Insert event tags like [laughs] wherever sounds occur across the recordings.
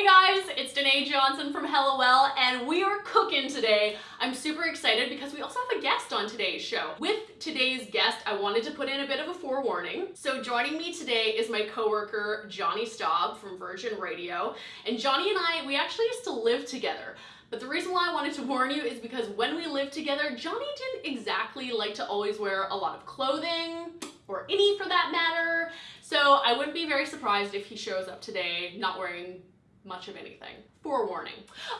Hey guys, it's Danae Johnson from Hello Well, and we are cooking today. I'm super excited because we also have a guest on today's show. With today's guest, I wanted to put in a bit of a forewarning. So joining me today is my coworker, Johnny Staub from Virgin Radio. And Johnny and I, we actually used to live together. But the reason why I wanted to warn you is because when we lived together, Johnny didn't exactly like to always wear a lot of clothing, or any for that matter. So I wouldn't be very surprised if he shows up today not wearing much of anything. Forewarning.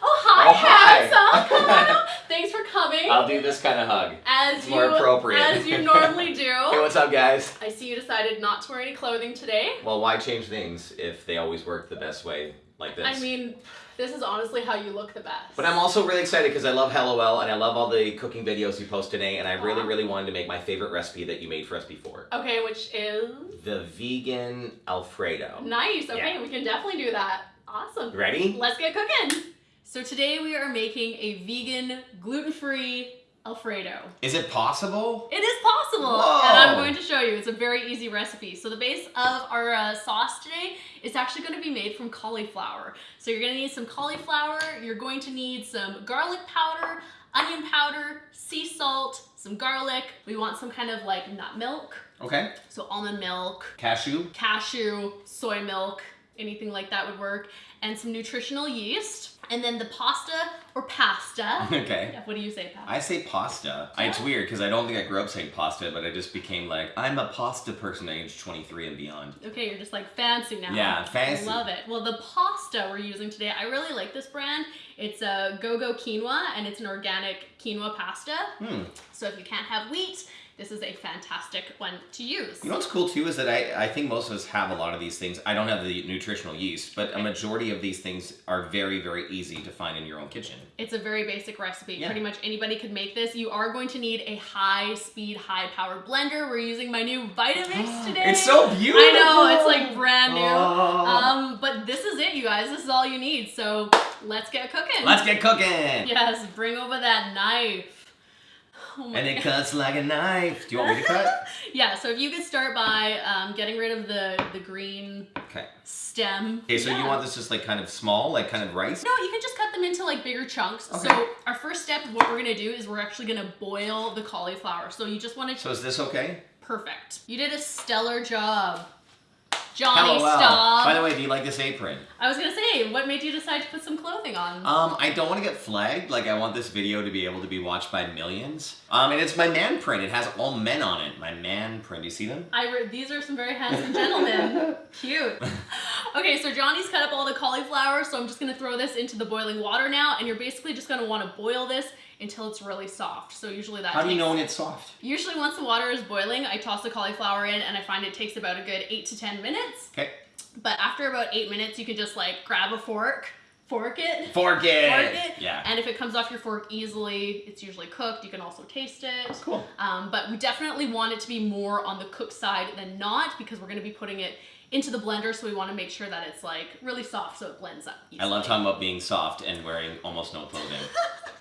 Oh, hi, Oh, hi. handsome. [laughs] Hello. Thanks for coming. I'll do this kind of hug. as it's you, more appropriate. As you normally [laughs] do. Hey, what's up, guys? I see you decided not to wear any clothing today. Well, why change things if they always work the best way like this? I mean, this is honestly how you look the best. but I'm also really excited because I love HelloWell and I love all the cooking videos you post today, and I really, really wanted to make my favorite recipe that you made for us before. Okay, which is The vegan Alfredo. nice. Okay, Yeah. we can definitely do that. Awesome. Ready? Let's get cooking. So today we are making a vegan, gluten-free Alfredo. Is it possible? It is possible, Whoa. and I'm going to show you. It's a very easy recipe. So the base of our uh, sauce today is actually going to be made from cauliflower. So you're going to need some cauliflower. You're going to need some garlic powder, onion powder, sea salt, some garlic. We want some kind of like nut milk. Okay. So almond milk, Cashew. cashew, soy milk, anything like that would work, and some nutritional yeast. And then the pasta or pasta. [laughs] Okay. Yeah, what do you say, Pat? I say pasta. I- It's weird because I don't think I grew up saying pasta, but I just became like, I'm a pasta person at age 23 and beyond. Okay, you're just like fancy now. Yeah, fancy. I love it. Well, the pasta we're using today, I really like this brand. It's a Go-Go Quinoa, and it's an organic quinoa pasta. Hmm. So if you can't have wheat, this is a fantastic one to use. You know what's cool too is that I, I think most of us have a lot of these things. I don't have the nutritional yeast, but a majority of these things are very, very easy to find in your own kitchen. It's a very basic recipe. Yeah. Pretty much anybody could make this. You are going to need a high-speed, high-powered blender. We're using my new Vitamix [gasps] today. It's so beautiful. I know, it's like brand new. Oh. Um, but this is it, you guys. This is all you need. So let's get cooking. Let's get cooking. Yes, bring over that knife. Oh And it cuts like a knife. Do you want me to cut? [laughs] Yeah, so if you could start by um, getting rid of the, the green Okay. stem. Okay, so Yeah. you want this just like kind of small, like kind of rice? No, you can just cut them into like bigger chunks. Okay. So our first step, what we're gonna do is we're actually gonna boil the cauliflower. So you just want to So is this okay? perfect. You did a stellar job, Johnny Hello, Staub. By the way, do you like this apron? I was gonna say, what made you decide to put some clothing on? Um, I don't want to get flagged. Like, I want this video to be able to be watched by millions. Um, and it's my man print. It has all men on it. My man print. You see them? I re- these are some very handsome gentlemen. [laughs] Cute. Okay, so Johnny's cut up all the cauliflower, so I'm just gonna throw this into the boiling water now, and you're basically just gonna want to boil this until it's really soft. So usually that How do you know when it's soft? Usually once the water is boiling, I toss the cauliflower in, and I find it takes about a good eight to ten minutes. Okay. But after about eight minutes, you can just like grab a fork, fork it, Fork it. fork it, Yeah. and if it comes off your fork easily, it's usually cooked. You can also taste it. Cool. Um, but we definitely want it to be more on the cooked side than not because we're going to be putting it into the blender, so we want to make sure that it's like really soft so it blends up. I love talking about being soft and wearing almost no clothing. [laughs]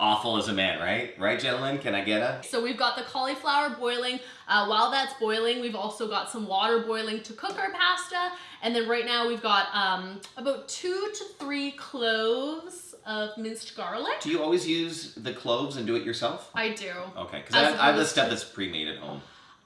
Awful as a man, right? Right, gentlemen? Can I get a? So we've got the cauliflower boiling. Uh, while that's boiling, we've also got some water boiling to cook our pasta. And then right now we've got um, about two to three cloves of minced garlic. Do you always use the cloves and do it yourself? I do. Okay, because I, have- I have the stuff that's pre-made at home.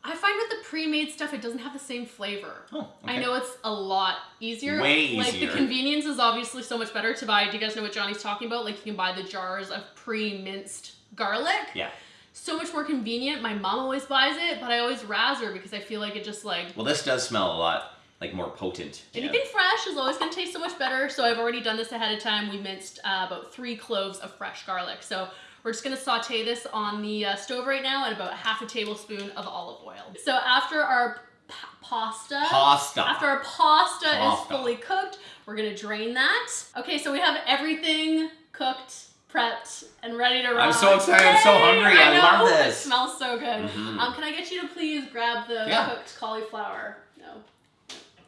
I find with the pre-made stuff, it doesn't have the same flavor. Oh, okay. I know it's a lot easier. Way Like the convenience is obviously so much better to buy. Do you guys know what Johnny's talking about? Like you can buy the jars of pre-minced garlic. Yeah. So much more convenient. My mom always buys it, but I always razz her because I feel like it just like Well, this does smell a lot like more potent. Anything fresh is always going to taste so much better. So I've already done this ahead of time. We minced uh, about three cloves of fresh garlic. So we're just to saute this on the uh, stove right now at about half a tablespoon of olive oil. So after our pasta, Pasta. after our pasta, is fully cooked, we're gonna drain that. Okay, so we have everything cooked, prepped, and ready to rock. I'm so excited, I'm so hungry, I know, love this. It smells so good. Mhm. Um, can I get you to please grab the Yeah. cooked cauliflower? No,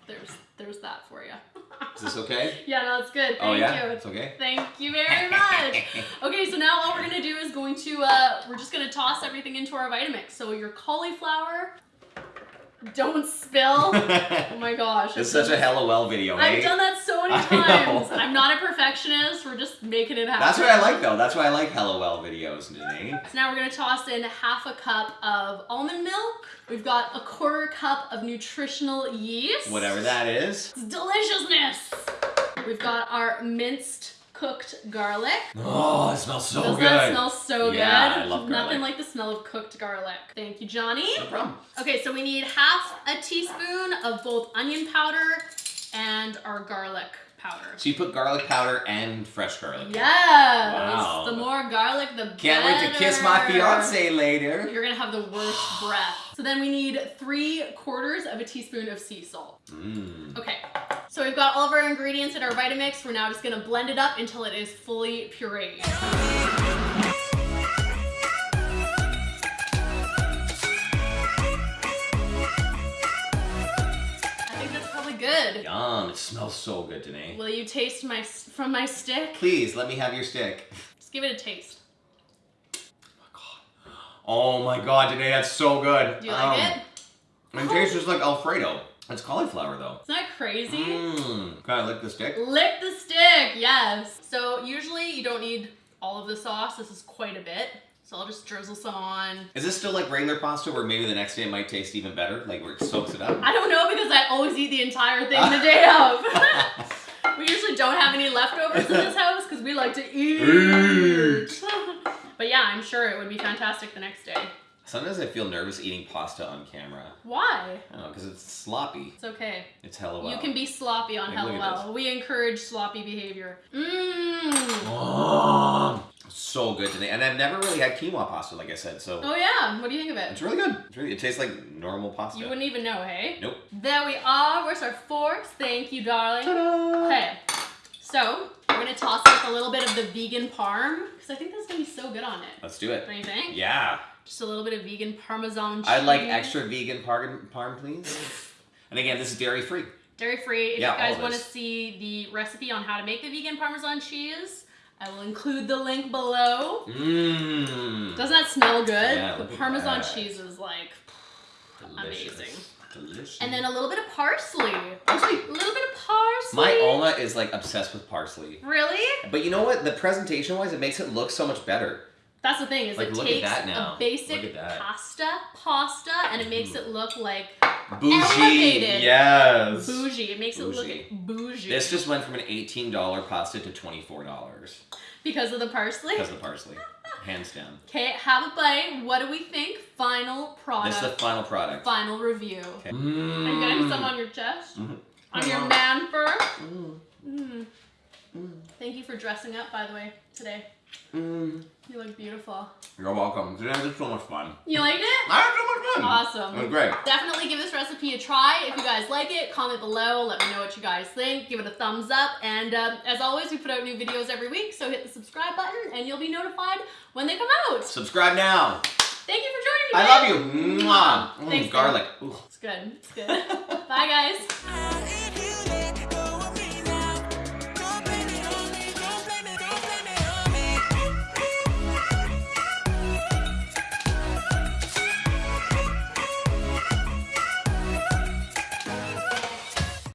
there's there's that for you. [laughs] Is this okay? [laughs] yeah, no, it's good. Thank oh yeah, you. it's okay. Thank you very much. [laughs] Okay, so now all we're gonna do is going to, uh, we're just gonna toss everything into our Vitamix. So your cauliflower, Don't spill. [laughs] Oh my gosh. it's such a LOL video, I've eh? done that so [laughs] many times. I'm not a perfectionist. We're just making it happen. That's what I like though. That's why I like LOL videos today. So now we're gonna toss in half a cup of almond milk. We've got a quarter cup of nutritional yeast. Whatever that is. It's deliciousness. We've got our minced cooked garlic. Oh, it smells so Doesn't good. that smell so Yeah, good? I love garlic. Nothing like the smell of cooked garlic. Thank you, Johnny. no problem. Okay, so we need half a teaspoon of both onion powder and our garlic powder. So you put garlic powder and fresh garlic. Yes! Wow. The more garlic, the better. Can't wait to kiss my fiance later. You're gonna have the worst breath. So then we need three quarters of a teaspoon of sea salt. Mmm. Okay, so we've got all of our ingredients in our Vitamix. We're now just gonna blend it up until it is fully pureed. I think that's probably good. Yum, it smells so good today. Will you taste my from my stick? Please, let me have your stick. Just give it a taste. Oh my god, Oh my god, today that's so good. Do you like Um, it? It tastes just like Alfredo. It's cauliflower though. Isn't that crazy? Mmm. Can I lick the stick? Lick the stick, yes. So usually you don't need all of the sauce. This is quite a bit. So I'll just drizzle some on. Is this still like regular pasta where maybe the next day it might taste even better? Like where it soaks it up? I don't know because I always eat the entire thing the day of. [laughs] we usually don't have any leftovers in this [laughs] house because we like to eat. [laughs] but yeah, I'm sure it would be fantastic the next day. Sometimes I feel nervous eating pasta on camera. Why? I don't know, because it's sloppy. It's okay. It's hella well. You can be sloppy on Hello Well. We encourage sloppy behavior. Mmm. Oh, so good today. And I've never really had quinoa pasta, like I said, so Oh yeah. What do you think of it? it's really good. It's really, it tastes like normal pasta. You wouldn't even know, hey? Nope. There we are. Where's our forks? Thank you, darling. Ta-da! Okay, so we're gonna toss in a little bit of the vegan parm because I think that's gonna be so good on it. Let's do it. Don't you think? Yeah. Just a little bit of vegan parmesan cheese. I'd like extra vegan parm, parm please. And again, this is dairy free. Dairy free. If Yeah, you guys want to see the recipe on how to make the vegan parmesan cheese, I will include the link below. Mmm. Doesn't that smell good? Yeah, the parmesan cheese is like, Delicious. amazing. Delicious. and then a little bit of parsley. parsley. A little bit of parsley. My Alma is like obsessed with parsley. Really? But you know what? The presentation wise, it makes it look so much better. That's the thing is Like, it look at takes that now. a basic Look at that. pasta, pasta, and it makes it look like Bougie. Elevated. Yes. bougie. It makes it Bougie. look bougie This just went from an $18 pasta to $24 because of the parsley. because of the parsley. Hands down. Okay, have a bite. What do we think? Final product. This is the final product. Final review. Okay. Are you getting some on your chest? Mhm. On your man fur? Mm, Mm. mm, Thank you for dressing up, by the way, today. mm. You look beautiful. You're welcome. Today was so much fun. You liked it? I had so much fun. Awesome. It was great. Definitely give this recipe a try. If you guys like it, comment below. Let me know what you guys think. Give it a thumbs up. And um, as always, we put out new videos every week, so hit the subscribe button and you'll be notified when they come out. Subscribe now. Thank you for joining me. I love you. Mwah. Thanks, garlic. Ooh. It's good. It's good. [laughs] Bye, guys.